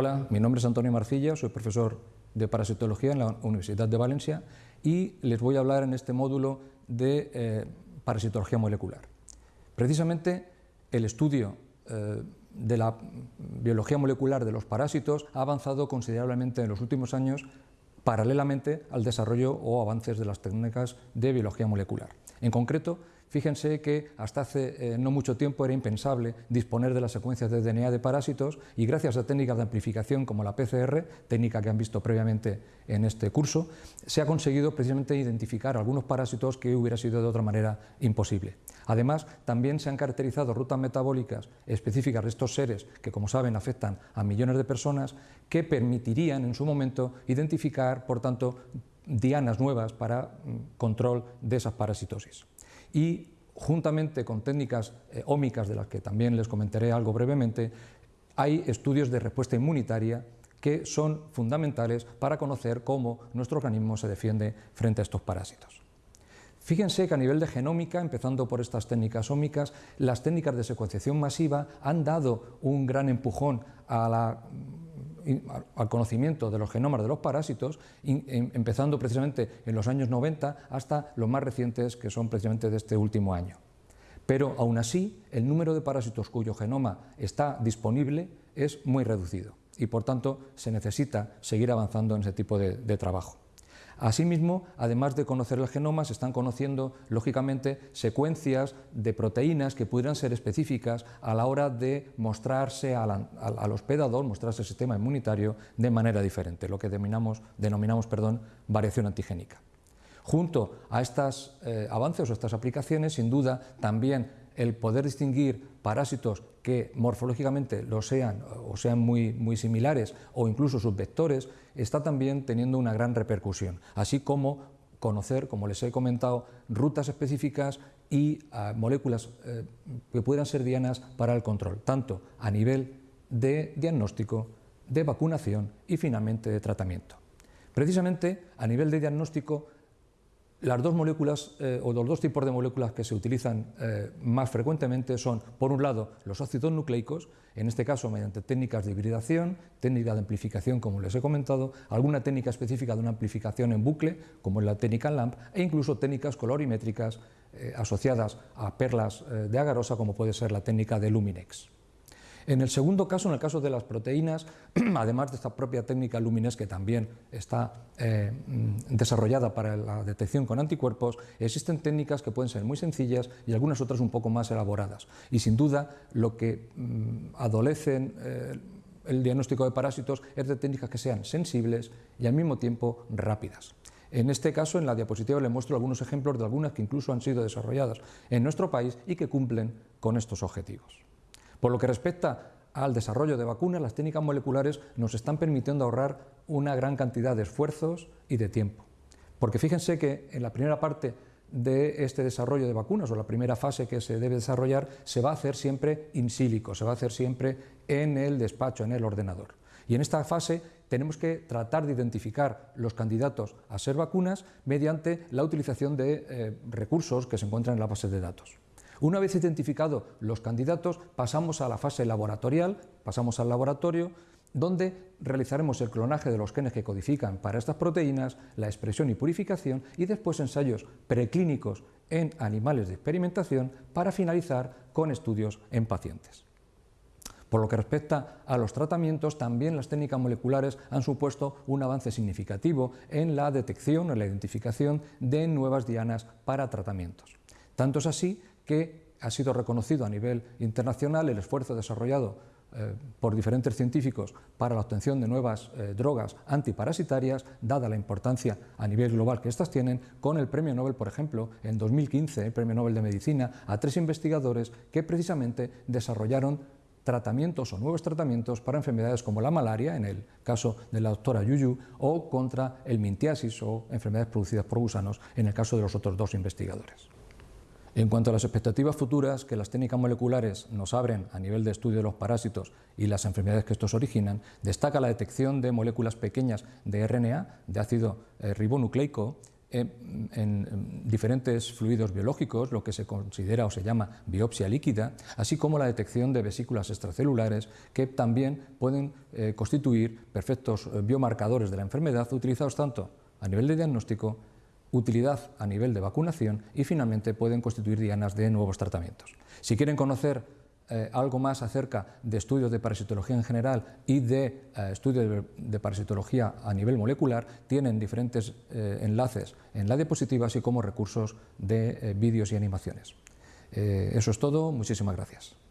Hola, mi nombre es Antonio Marcilla, soy profesor de parasitología en la Universidad de Valencia y les voy a hablar en este módulo de eh, parasitología molecular. Precisamente el estudio eh, de la biología molecular de los parásitos ha avanzado considerablemente en los últimos años paralelamente al desarrollo o avances de las técnicas de biología molecular. En concreto, Fíjense que hasta hace eh, no mucho tiempo era impensable disponer de las secuencias de DNA de parásitos y gracias a técnicas de amplificación como la PCR, técnica que han visto previamente en este curso, se ha conseguido precisamente identificar algunos parásitos que hubiera sido de otra manera imposible. Además, también se han caracterizado rutas metabólicas específicas de estos seres que, como saben, afectan a millones de personas, que permitirían en su momento identificar, por tanto, dianas nuevas para mm, control de esas parasitosis y juntamente con técnicas eh, ómicas, de las que también les comentaré algo brevemente, hay estudios de respuesta inmunitaria que son fundamentales para conocer cómo nuestro organismo se defiende frente a estos parásitos. Fíjense que a nivel de genómica, empezando por estas técnicas ómicas, las técnicas de secuenciación masiva han dado un gran empujón a la al conocimiento de los genomas de los parásitos, em, empezando precisamente en los años 90 hasta los más recientes que son precisamente de este último año. Pero aún así, el número de parásitos cuyo genoma está disponible es muy reducido y por tanto se necesita seguir avanzando en ese tipo de trabajo. Asimismo, además de conocer el genoma, se están conociendo, lógicamente, secuencias de proteínas que pudieran ser específicas a la hora de mostrarse al, hospedador, mostrarse al sistema inmunitario de manera diferente, lo que denominamos, perdón, variación antigénica. Junto a estos eh, avances o estas aplicaciones, sin duda, también el poder distinguir parásitos que morfológicamente lo sean o sean muy, muy similares o incluso sus vectores, está también teniendo una gran repercusión, así como conocer, como les he comentado, rutas específicas y ah, moléculas eh, que puedan ser dianas para el control, tanto a nivel de diagnóstico, de vacunación y finalmente de tratamiento. Precisamente a nivel de diagnóstico las dos moléculas eh, o los dos tipos de moléculas que se utilizan eh, más frecuentemente son, por un lado, los ácidos nucleicos, en este caso mediante técnicas de hibridación, técnica de amplificación, como les he comentado, alguna técnica específica de una amplificación en bucle, como es la técnica LAMP, e incluso técnicas colorimétricas eh, asociadas a perlas de agarosa, como puede ser la técnica de Luminex. En el segundo caso, en el caso de las proteínas, además de esta propia técnica Lumines que también está eh, mm, desarrollada para la detección con anticuerpos, existen técnicas que pueden ser muy sencillas y algunas otras un poco más elaboradas. Y sin duda lo que mm, adolecen eh, el diagnóstico de parásitos es de técnicas que sean sensibles y al mismo tiempo rápidas. En este caso, en la diapositiva les muestro algunos ejemplos de algunas que incluso han sido desarrolladas en nuestro país y que cumplen con estos objetivos. Por lo que respecta al desarrollo de vacunas, las técnicas moleculares nos están permitiendo ahorrar una gran cantidad de esfuerzos y de tiempo. Porque fíjense que en la primera parte de este desarrollo de vacunas o la primera fase que se debe desarrollar se va a hacer siempre in sílico, se va a hacer siempre en el despacho, en el ordenador. Y en esta fase tenemos que tratar de identificar los candidatos a ser vacunas mediante la utilización de eh, recursos que se encuentran en la base de datos. Una vez identificados los candidatos, pasamos a la fase laboratorial, pasamos al laboratorio, donde realizaremos el clonaje de los genes que codifican para estas proteínas, la expresión y purificación y después ensayos preclínicos en animales de experimentación para finalizar con estudios en pacientes. Por lo que respecta a los tratamientos, también las técnicas moleculares han supuesto un avance significativo en la detección o la identificación de nuevas dianas para tratamientos. Tanto es así que ha sido reconocido a nivel internacional el esfuerzo desarrollado eh, por diferentes científicos para la obtención de nuevas eh, drogas antiparasitarias, dada la importancia a nivel global que éstas tienen, con el Premio Nobel, por ejemplo, en 2015, el Premio Nobel de Medicina, a tres investigadores que precisamente desarrollaron tratamientos o nuevos tratamientos para enfermedades como la malaria, en el caso de la doctora Yuyu, o contra el mintiasis o enfermedades producidas por gusanos, en el caso de los otros dos investigadores. En cuanto a las expectativas futuras que las técnicas moleculares nos abren a nivel de estudio de los parásitos y las enfermedades que estos originan, destaca la detección de moléculas pequeñas de RNA, de ácido eh, ribonucleico, en, diferentes fluidos biológicos, lo que se considera o se llama biopsia líquida, así como la detección de vesículas extracelulares que también pueden eh, constituir perfectos eh, biomarcadores de la enfermedad utilizados tanto a nivel de diagnóstico, utilidad a nivel de vacunación y finalmente pueden constituir dianas de nuevos tratamientos. Si quieren conocer eh, algo más acerca de estudios de parasitología en general y de eh, estudios de, parasitología a nivel molecular, tienen diferentes eh, enlaces en la diapositiva, así como recursos de vídeos y animaciones. eso es todo, muchísimas gracias.